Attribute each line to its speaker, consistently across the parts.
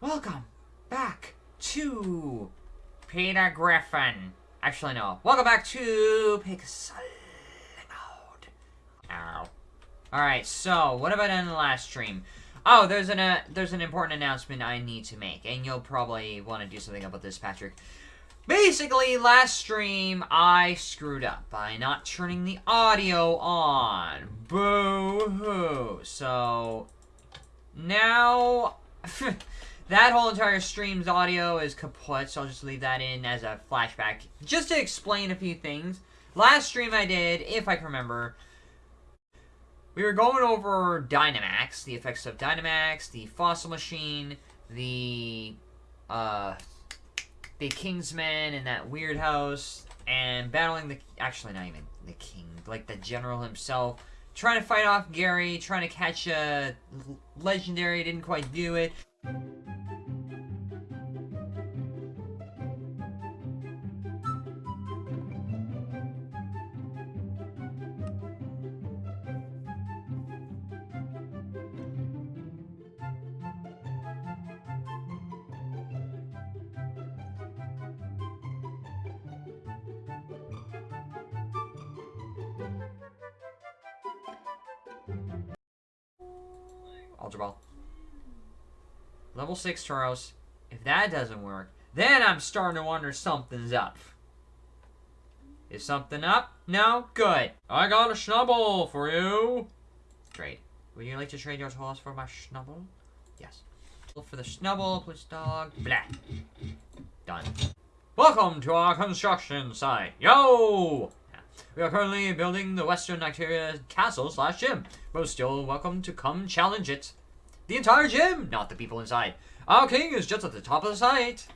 Speaker 1: Welcome back to Peter Griffin. Actually, no. Welcome back to Pixel. Ow. Alright, so, what done in the last stream? Oh, there's an uh, there's an important announcement I need to make, and you'll probably want to do something about this, Patrick. Basically, last stream, I screwed up by not turning the audio on. Boo-hoo. So, now... that whole entire stream's audio is kaput, so I'll just leave that in as a flashback. Just to explain a few things. Last stream I did, if I can remember, we were going over Dynamax, the effects of Dynamax, the Fossil Machine, the, uh, the Kingsman in that weird house, and battling the, actually not even the king, like the general himself, trying to fight off Gary, trying to catch a legendary, didn't quite do it. Ultra Ball. Level 6 Tauros. If that doesn't work, then I'm starting to wonder something's up. Is something up? No? Good. I got a Schnubble for you. Trade. Would you like to trade your horse for my Schnubble? Yes. For the Schnubble, please dog. Blah. Done. Welcome to our construction site. Yo! We are currently building the Western Nocturia Castle slash gym, but still welcome to come challenge it. The entire gym, not the people inside. Our king is just at the top of the site.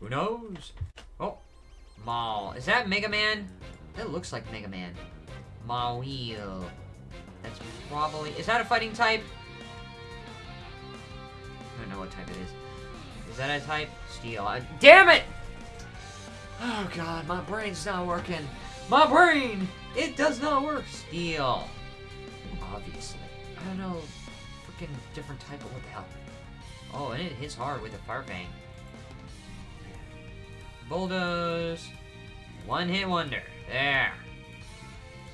Speaker 1: Who knows? Oh, Maul. Is that Mega Man? That looks like Mega Man. Mawile. That's probably... Is that a fighting type? I don't know what type it is. Is that a type? Steel. I, damn it! Oh god, my brain's not working. My brain! It does not work. Steel. Obviously. I don't know. Different type of what the hell. Oh, and it hits hard with a fire fang. Bulldoze. One hit wonder. There.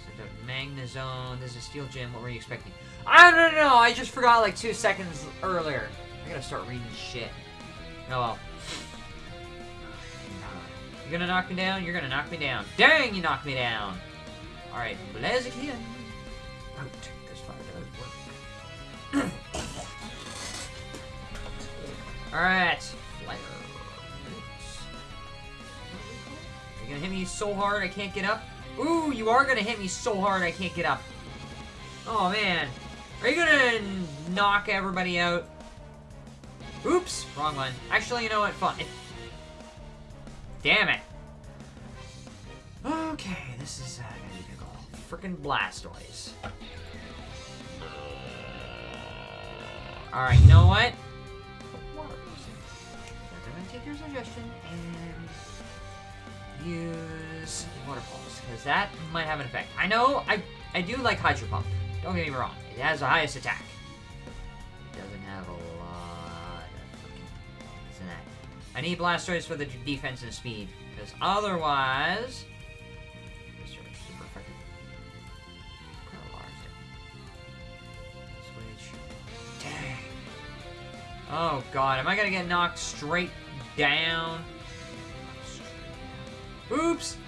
Speaker 1: So the Magnezone. This is a Steel Gym. What were you expecting? I don't know. I just forgot like two seconds earlier. I gotta start reading shit. Oh well. You're gonna knock me down? You're gonna knock me down. Dang, you knocked me down! Alright, Blaziken. Out. Oh, this fire does work. Alright. You're gonna hit me so hard I can't get up? Ooh, you are gonna hit me so hard I can't get up. Oh, man. Are you gonna knock everybody out? Oops, wrong one. Actually, you know what? Fine. Damn it. Okay, this is uh, gonna be pickle. Freaking Blastoise. Alright, you know what? Water I'm gonna take your suggestion and use waterfalls, because that might have an effect. I know, I I do like Hydro Pump. Don't get me wrong. It has the highest attack. It doesn't have a lot of freaking that. I need Blastoise for the defense and speed, because otherwise... Oh god, am I gonna get knocked straight down? Oops!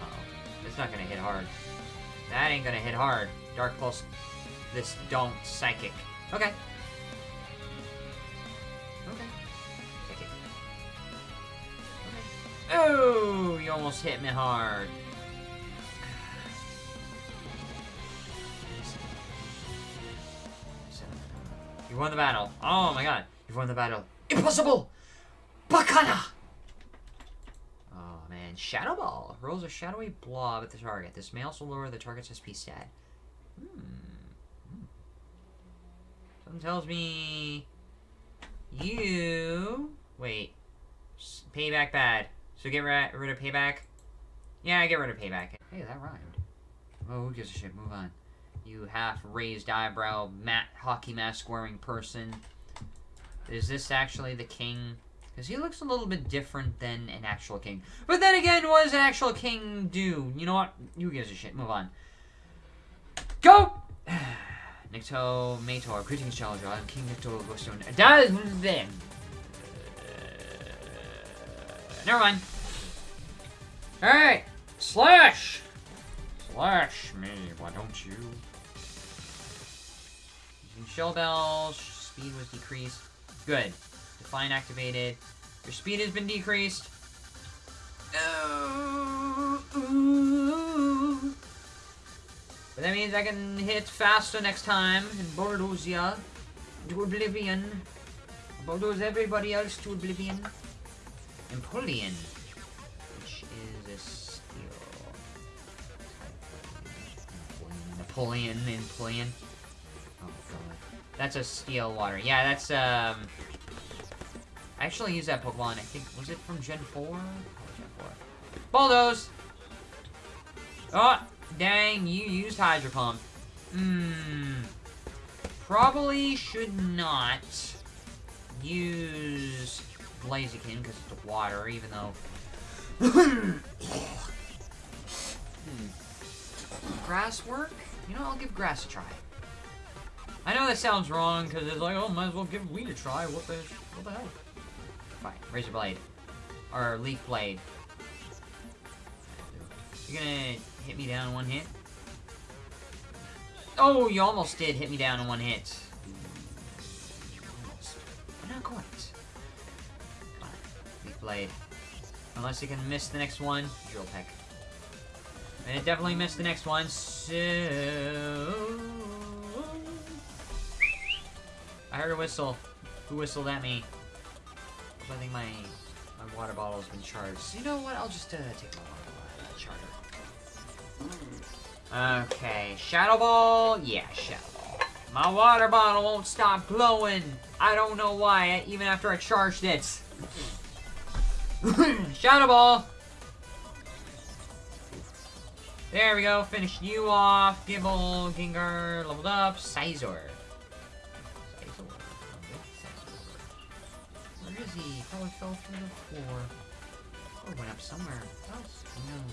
Speaker 1: Uh oh It's not gonna hit hard. That ain't gonna hit hard. Dark Pulse. This don't psychic. Okay. Okay. Oh, you almost hit me hard. You won the battle. Oh my god. You've won the battle. Impossible! Bacana! Oh man. Shadow Ball. Rolls a shadowy blob at the target. This may also lower the target's SP stat. Hmm. Something tells me... You... Wait. Payback bad. So get rid of payback? Yeah, get rid of payback. Hey, that rhymed. Oh, who gives a shit? Move on. You half-raised eyebrow, matte hockey mask wearing person. Is this actually the king? Because he looks a little bit different than an actual king. But then again, what does an actual king do? You know what? Who gives a shit? Move on. Go! Nikto Mator, greetings, challenger. I'm King Nikto Glowstone. Does then. Uh, never mind. Alright! Slash! Slash me, why don't you? Shell bells, speed was decreased. Good. Define activated. Your speed has been decreased. But that means I can hit faster next time and bulldoze ya to oblivion. Bulldoze everybody else to oblivion. Empoleon, which is a skill. Napoleon, Napoleon. That's a steel water. Yeah, that's um I actually used that Pokemon, I think was it from Gen 4? Oh, Gen 4. Bulldoze! Oh, dang, you used Hydro Pump. Hmm. Probably should not use Blaziken because it's water, even though. hmm. Grass work? You know, I'll give grass a try. I know that sounds wrong because it's like, oh, might as well give weed a try. What the, what the hell? Fine, Razor Blade. Or Leaf Blade. You're gonna hit me down in one hit? Oh, you almost did hit me down in one hit. Almost. But not quite. On. Leaf Blade. Unless you can miss the next one, Drill Peck. And it definitely missed the next one, so... I heard a whistle. Who whistled at me? I think my my water bottle's been charged. So you know what? I'll just uh, take my water bottle out of charger. Okay, Shadow Ball. Yeah, Shadow Ball. My water bottle won't stop glowing. I don't know why, even after I charged it. Shadow Ball. There we go. Finish you off. Gible, Gengar, leveled up. Scizor. Is he? Probably fell through the floor. Or went up somewhere. Who knows?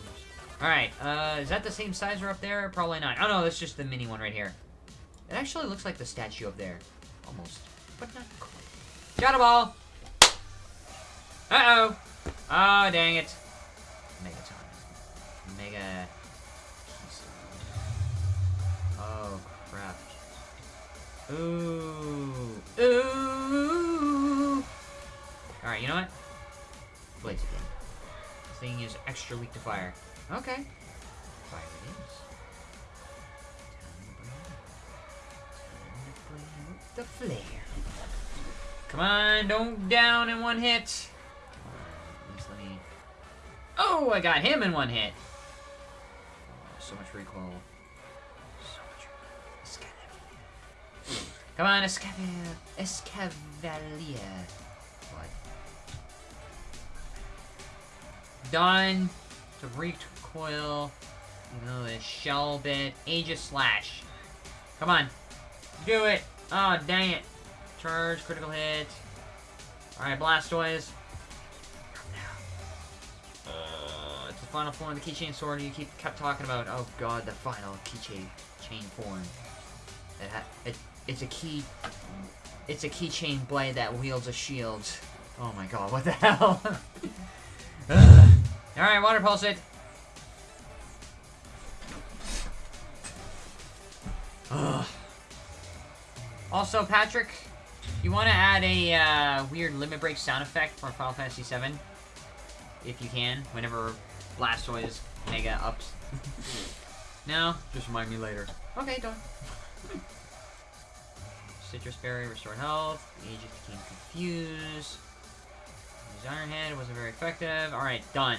Speaker 1: Alright, uh, is that the same Scizor up there? Probably not. Oh no, that's just the mini one right here. It actually looks like the statue up there. Almost. But not quite. Shadow Ball! Uh-oh! Oh, dang it. Megaton. Mega... Oh, crap. Ooh. Ooh. Alright, you know what? Blaziken. This thing is extra weak to fire. Okay. Fire it is. Time to bring out the flare. Come on, don't down in one hit. Come let me... Oh, I got him in one hit. Oh, so much recoil. So much recoil. Come on, Escavalier. Escavalier. Done. To recoil. The shell bit. Aegislash. Come on. Do it. Oh, dang it. Charge, critical hit. Alright, Blastoise. Uh, it's the final form of the keychain sword you keep kept talking about. Oh god, the final keychain chain form. It, it it's a key it's a keychain blade that wields a shield. Oh my god, what the hell? Alright, water pulse it. Ugh. Also, Patrick, you want to add a uh, weird limit break sound effect for Final Fantasy VII? If you can, whenever Blastoise Mega ups. no? Just remind me later. Okay, done. Sitrus Berry, restored health. Aegis became confused. His Iron Head wasn't very effective. Alright, done.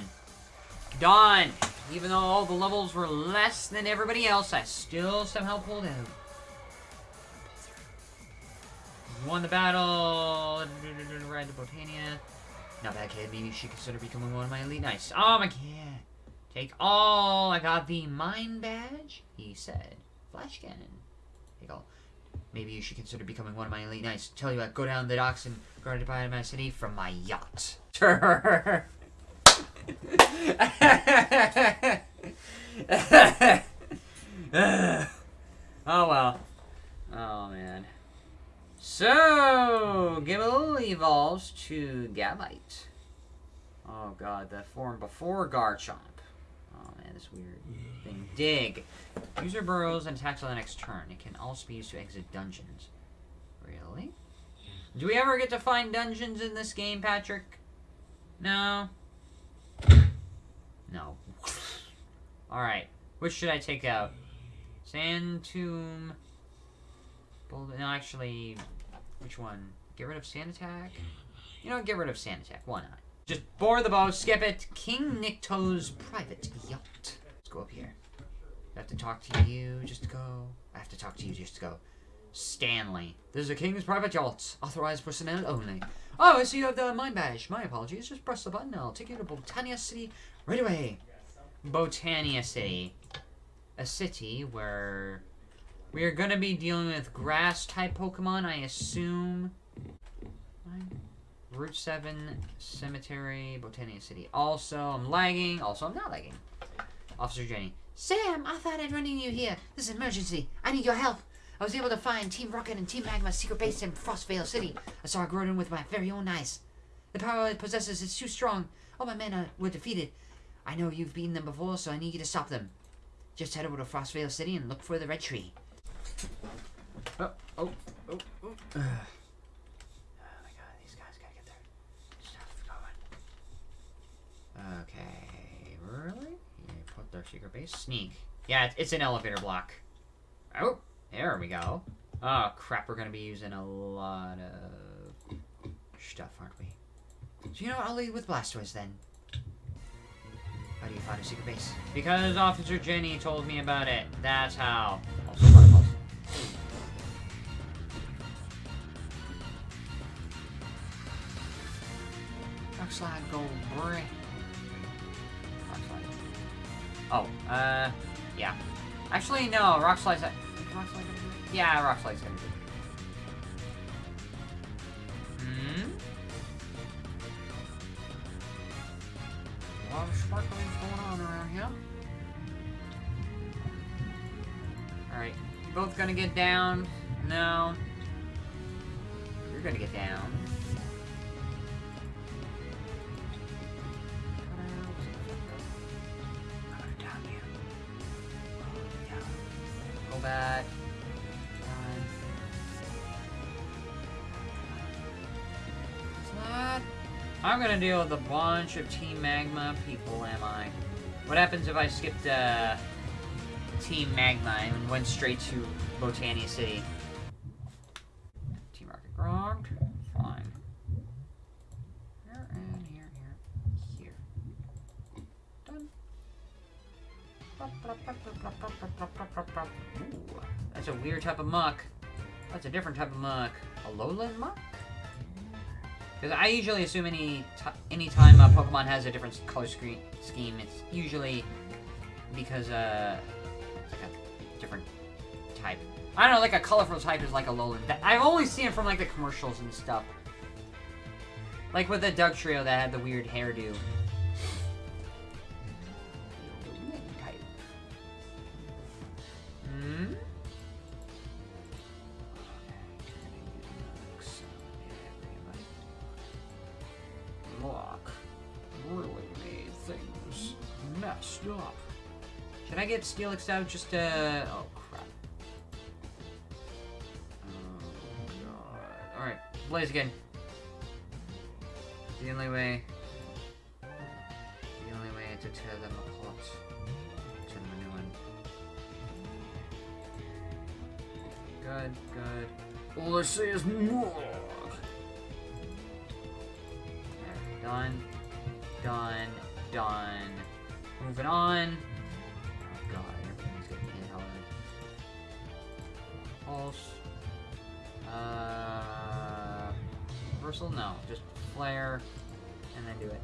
Speaker 1: Done! Even though all the levels were less than everybody else, I still somehow pulled out. Won the battle. Ride to Botania. Not bad, kid. Maybe you should consider becoming one of my elite knights. Oh my god. Take all. I got the mine badge. He said. Flash cannon. Take all. Maybe you should consider becoming one of my elite knights. Tell you what, go down the docks and guard the my city from my yacht. oh well. Oh man. So, Gible evolves to Gabite. Oh god, the form before Garchomp. Oh man, this weird thing. Dig. User burrows and attacks on the next turn. It can also be used to exit dungeons. Really? Do we ever get to find dungeons in this game, Patrick? No? No. Alright. Which should I take out? Sand Tomb. No, actually, which one? Get rid of Sand Attack? You know, get rid of Sand Attack. Why not? Just bore the bow, skip it. King Nikto's private yacht. Let's go up here. I have to talk to you just to go. I have to talk to you just to go. Stanley. This is a king's private yacht. Authorized personnel only. Oh, I see you have the mine badge. My apologies. Just press the button. I'll take you to Botania City right away. Botania City. A city where we are going to be dealing with grass-type Pokemon, I assume. Route 7, Cemetery, Botania City. Also, I'm lagging. Also, I'm not lagging. Officer Jenny. Sam, I thought I'd run into you here. This is emergency. I need your help. I was able to find Team Rocket and Team Magma's secret base in Frostvale City. I saw a Groudon with my very own eyes. The power it possesses is too strong. All my men are, were defeated. I know you've beaten them before, so I need you to stop them. Just head over to Frostvale City and look for the red tree. Oh, oh, oh, oh. Uh. Oh my god, these guys gotta get their stuff going. Okay, really? You put their secret base? Sneak. Yeah, it's an elevator block. Oh, there we go. Oh crap, we're gonna be using a lot of stuff, aren't we? So you know what, I'll lead with Blastoise then. How do you find a secret base? Because Officer Jenny told me about it. That's how. Also, Fireballs. Rock slide, gold brick. Rock slide. Oh, uh, yeah. Actually, no. Rock slide's. Rock slide gonna do it? Yeah, rock slide's gonna do it. Hmm. Here. Alright. You both gonna get down? No. You're gonna get down. Go back. I'm gonna deal with a bunch of Team Magma people, am I? What happens if I skipped, uh, Team Magma and went straight to Botania City? Team Rocket Gronk. Fine. Here and here, here, here. Done. Ooh, that's a weird type of muck. That's a different type of muck. A lowland muck? Because I usually assume any any time a Pokemon has a different color screen scheme, it's usually because uh, it's like a different type. I don't know, like a colorful type is like a lowland. I've only seen it from like the commercials and stuff. Like with the Dugtrio that had the weird hairdo. Up. Should I get Steelix out just to... Oh, crap. Oh, God. Alright, Blaziken. The only way... The only way to tear them apart. Turn them a new one. Good, good. All I say is more. Done. Done. Done. Moving on. Oh god, everything's. Pulse. Uh. Reversal? No. Just flare. And then do it.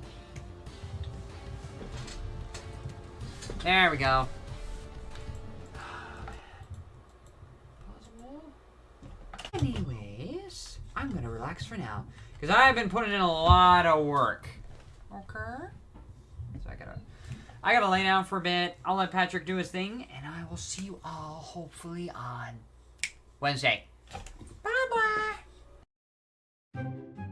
Speaker 1: There we go. Anyways, I'm gonna relax for now. Because I've been putting in a lot of work. Okay. I gotta lay down for a bit. I'll let Patrick do his thing, and I will see you all hopefully on Wednesday. Bye bye.